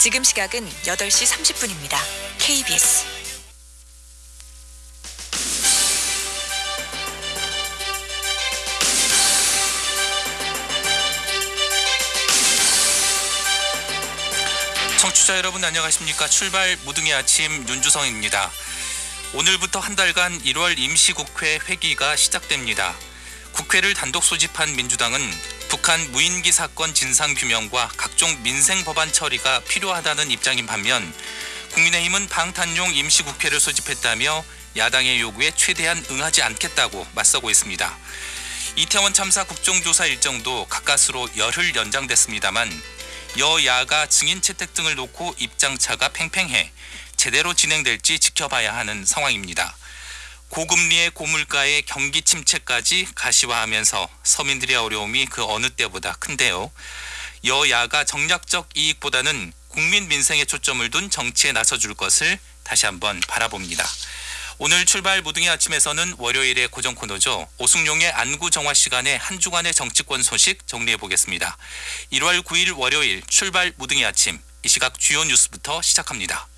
지금 시각은 8시 30분입니다. KBS. 청취자 여러분 안녕하십니까? 출발 무등의 아침 윤주성입니다. 오늘부터 한 달간 1월 임시국회 회기가 시작됩니다. 국회를 단독 소집한 민주당은 북한 무인기 사건 진상 규명과 각종 민생 법안 처리가 필요하다는 입장인 반면 국민의힘은 방탄용 임시국회를 소집했다며 야당의 요구에 최대한 응하지 않겠다고 맞서고 있습니다. 이태원 참사 국정조사 일정도 가까스로 열흘 연장됐습니다만 여야가 증인 채택 등을 놓고 입장차가 팽팽해 제대로 진행될지 지켜봐야 하는 상황입니다. 고금리의 고물가의 경기 침체까지 가시화하면서 서민들의 어려움이 그 어느 때보다 큰데요. 여야가 정략적 이익보다는 국민 민생에 초점을 둔 정치에 나서줄 것을 다시 한번 바라봅니다. 오늘 출발 무등의 아침에서는 월요일의 고정 코너죠. 오승용의 안구 정화 시간에 한 주간의 정치권 소식 정리해 보겠습니다. 1월 9일 월요일 출발 무등의 아침 이 시각 주요 뉴스부터 시작합니다.